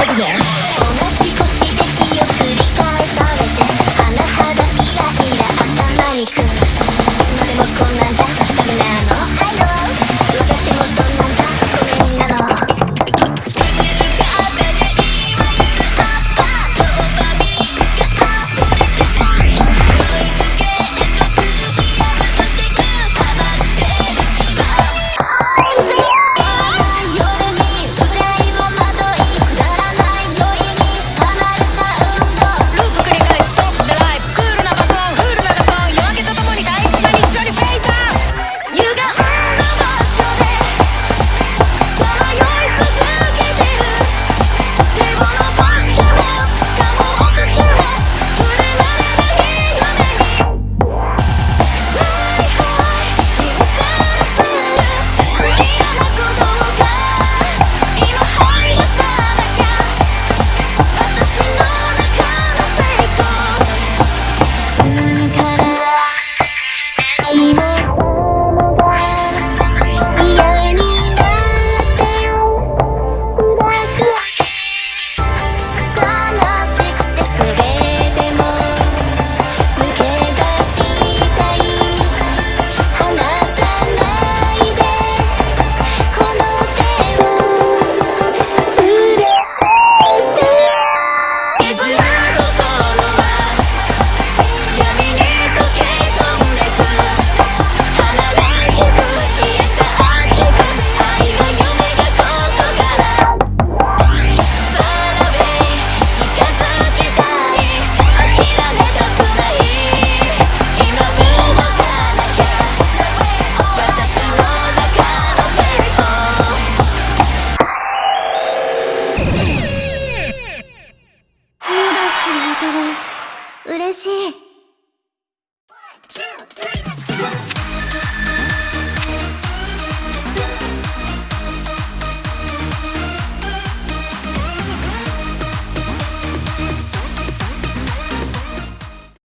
over there. 心